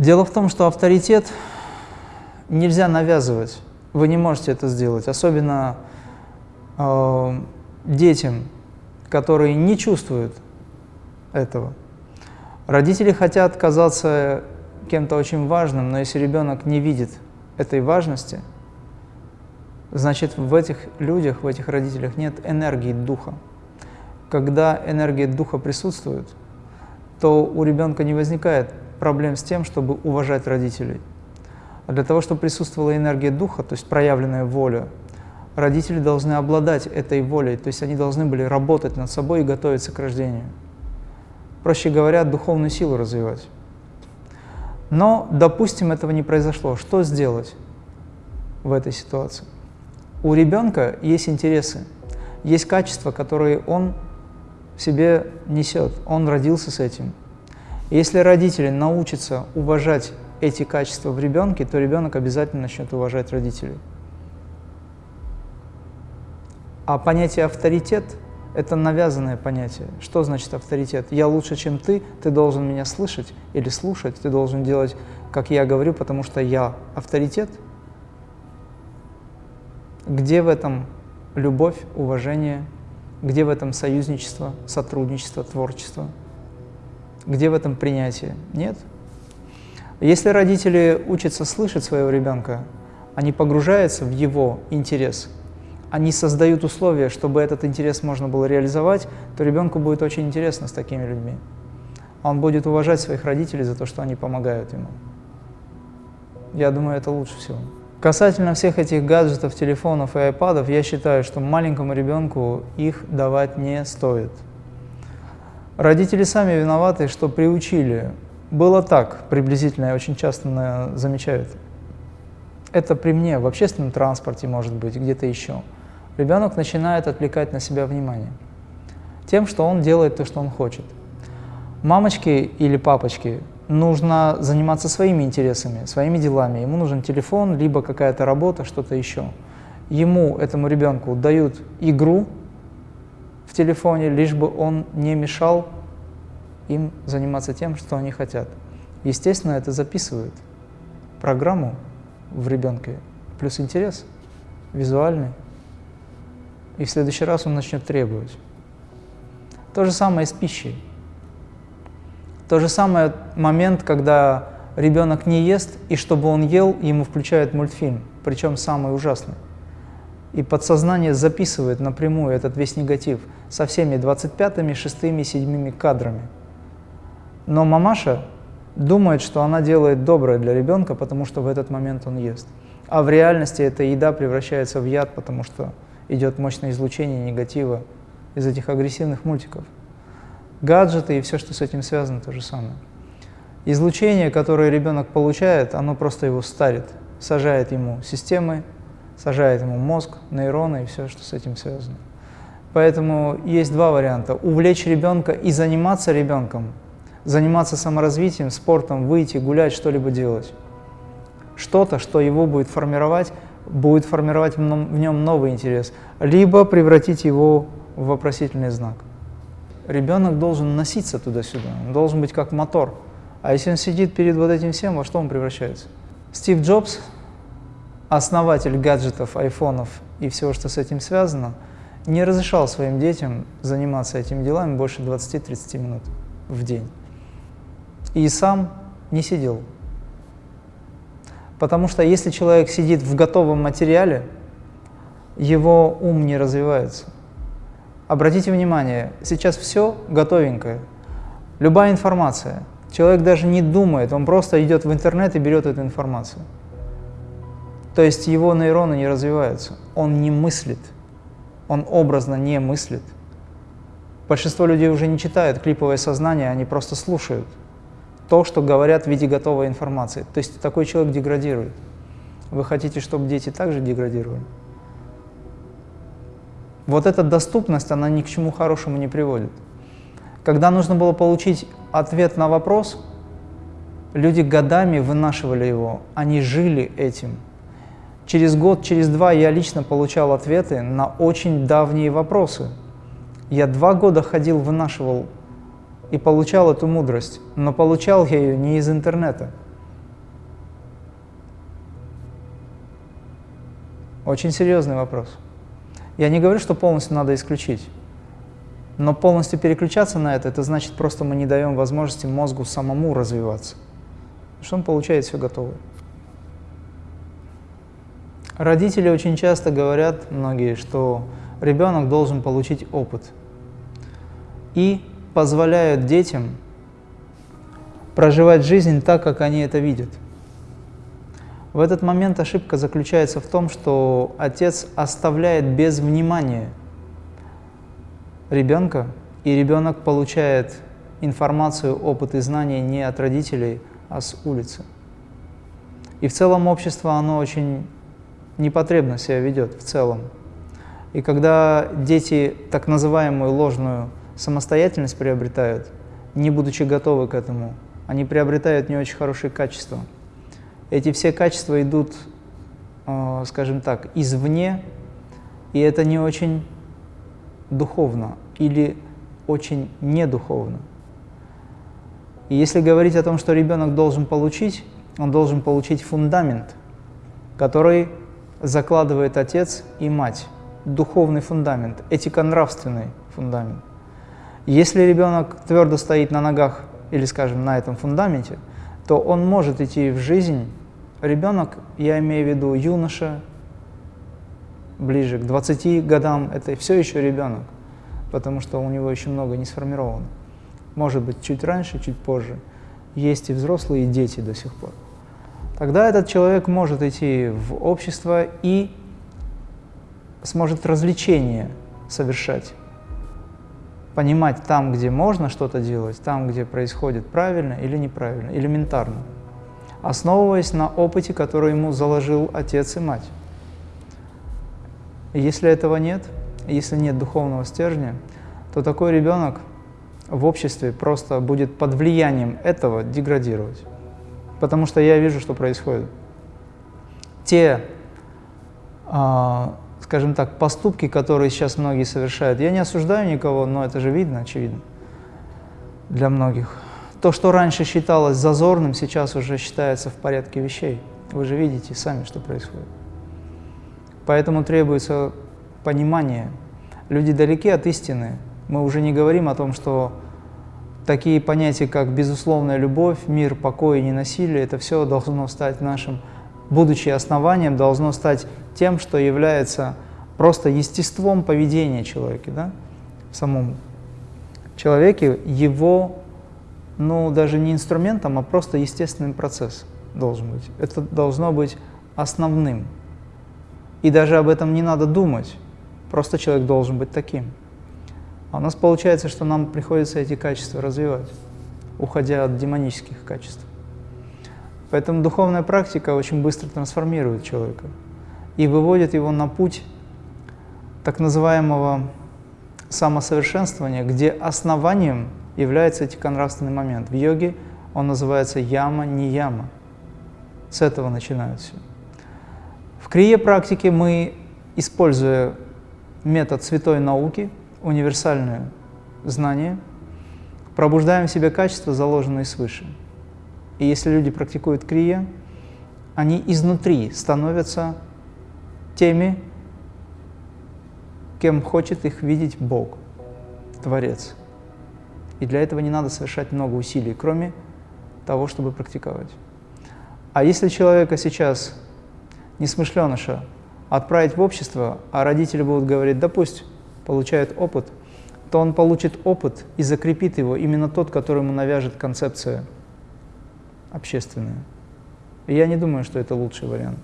Дело в том, что авторитет нельзя навязывать. Вы не можете это сделать, особенно э, детям, которые не чувствуют этого. Родители хотят казаться кем-то очень важным, но если ребенок не видит этой важности, значит в этих людях, в этих родителях нет энергии духа. Когда энергия духа присутствует, то у ребенка не возникает проблем с тем, чтобы уважать родителей. А для того, чтобы присутствовала энергия духа, то есть проявленная воля, родители должны обладать этой волей, то есть они должны были работать над собой и готовиться к рождению. Проще говоря, духовную силу развивать. Но, допустим, этого не произошло. Что сделать в этой ситуации? У ребенка есть интересы, есть качества, которые он в себе несет, он родился с этим. Если родители научатся уважать эти качества в ребенке, то ребенок обязательно начнет уважать родителей. А понятие авторитет – это навязанное понятие. Что значит авторитет? Я лучше, чем ты, ты должен меня слышать или слушать, ты должен делать, как я говорю, потому что я авторитет. Где в этом любовь, уважение, где в этом союзничество, сотрудничество, творчество? Где в этом принятие? Нет. Если родители учатся слышать своего ребенка, они погружаются в его интерес, они создают условия, чтобы этот интерес можно было реализовать, то ребенку будет очень интересно с такими людьми. Он будет уважать своих родителей за то, что они помогают ему. Я думаю, это лучше всего. Касательно всех этих гаджетов, телефонов и айпадов, я считаю, что маленькому ребенку их давать не стоит. Родители сами виноваты, что приучили было так, приблизительно, я очень часто замечаю это. Это при мне, в общественном транспорте, может быть, где-то еще. Ребенок начинает отвлекать на себя внимание тем, что он делает то, что он хочет. Мамочке или папочке нужно заниматься своими интересами, своими делами. Ему нужен телефон, либо какая-то работа, что-то еще. Ему, этому ребенку, дают игру в телефоне, лишь бы он не мешал им заниматься тем, что они хотят. Естественно, это записывают программу в ребенке, плюс интерес визуальный. И в следующий раз он начнет требовать. То же самое с пищей. То же самое момент, когда ребенок не ест, и чтобы он ел, ему включают мультфильм, причем самый ужасный. И подсознание записывает напрямую этот весь негатив со всеми 25-ми, 6-ми, 7 кадрами. Но мамаша думает, что она делает доброе для ребенка, потому что в этот момент он ест. А в реальности эта еда превращается в яд, потому что идет мощное излучение негатива из этих агрессивных мультиков. Гаджеты и все, что с этим связано, то же самое. Излучение, которое ребенок получает, оно просто его старит, сажает ему системы, сажает ему мозг, нейроны и все, что с этим связано. Поэтому есть два варианта. Увлечь ребенка и заниматься ребенком – заниматься саморазвитием, спортом, выйти, гулять, что-либо делать. Что-то, что его будет формировать, будет формировать в нем новый интерес, либо превратить его в вопросительный знак. Ребенок должен носиться туда-сюда, он должен быть как мотор. А если он сидит перед вот этим всем, во что он превращается? Стив Джобс, основатель гаджетов, айфонов и всего, что с этим связано, не разрешал своим детям заниматься этими делами больше 20-30 минут в день и сам не сидел. Потому что если человек сидит в готовом материале, его ум не развивается. Обратите внимание, сейчас все готовенькое. Любая информация. Человек даже не думает, он просто идет в интернет и берет эту информацию. То есть его нейроны не развиваются, он не мыслит, он образно не мыслит. Большинство людей уже не читают клиповое сознание, они просто слушают то, что говорят в виде готовой информации. То есть такой человек деградирует. Вы хотите, чтобы дети также деградировали? Вот эта доступность, она ни к чему хорошему не приводит. Когда нужно было получить ответ на вопрос, люди годами вынашивали его, они жили этим. Через год, через два я лично получал ответы на очень давние вопросы. Я два года ходил, вынашивал и получал эту мудрость, но получал я ее не из интернета. Очень серьезный вопрос. Я не говорю, что полностью надо исключить, но полностью переключаться на это, это значит просто мы не даем возможности мозгу самому развиваться, что он получает все готовое. Родители очень часто говорят, многие, что ребенок должен получить опыт. И позволяют детям проживать жизнь так, как они это видят. В этот момент ошибка заключается в том, что отец оставляет без внимания ребенка, и ребенок получает информацию, опыт и знания не от родителей, а с улицы. И в целом общество, оно очень непотребно себя ведет в целом. И когда дети так называемую ложную самостоятельность приобретают, не будучи готовы к этому, они приобретают не очень хорошие качества. Эти все качества идут, э, скажем так, извне, и это не очень духовно или очень недуховно. И если говорить о том, что ребенок должен получить, он должен получить фундамент, который закладывает отец и мать, духовный фундамент, этико-нравственный фундамент. Если ребенок твердо стоит на ногах или, скажем, на этом фундаменте, то он может идти в жизнь. Ребенок, я имею в виду юноша, ближе к 20 годам, это все еще ребенок, потому что у него еще много не сформировано. Может быть, чуть раньше, чуть позже. Есть и взрослые, и дети до сих пор. Тогда этот человек может идти в общество и сможет развлечения совершать. Понимать там, где можно что-то делать, там, где происходит правильно или неправильно, элементарно. Основываясь на опыте, который ему заложил отец и мать. Если этого нет, если нет духовного стержня, то такой ребенок в обществе просто будет под влиянием этого деградировать потому что я вижу, что происходит. Те, э, скажем так, поступки, которые сейчас многие совершают, я не осуждаю никого, но это же видно, очевидно, для многих. То, что раньше считалось зазорным, сейчас уже считается в порядке вещей. Вы же видите сами, что происходит. Поэтому требуется понимание. Люди далеки от истины. Мы уже не говорим о том, что такие понятия, как безусловная любовь, мир, покой и ненасилие, это все должно стать нашим, будучи основанием, должно стать тем, что является просто естеством поведения человека, да, в самом человеке, его, ну, даже не инструментом, а просто естественным процессом должен быть. Это должно быть основным. И даже об этом не надо думать, просто человек должен быть таким. А у нас получается, что нам приходится эти качества развивать, уходя от демонических качеств. Поэтому духовная практика очень быстро трансформирует человека и выводит его на путь так называемого самосовершенствования, где основанием является этиконравственный момент. В йоге он называется яма-нияма. С этого начинают все. В крие практике мы, используя метод святой науки, универсальное знание, пробуждаем в себе качества, заложенные свыше. И если люди практикуют крия, они изнутри становятся теми, кем хочет их видеть Бог, Творец. И для этого не надо совершать много усилий, кроме того, чтобы практиковать. А если человека сейчас, несмышленыша, отправить в общество, а родители будут говорить, да получает опыт, то он получит опыт и закрепит его именно тот, который ему навяжет концепция общественная. И я не думаю, что это лучший вариант.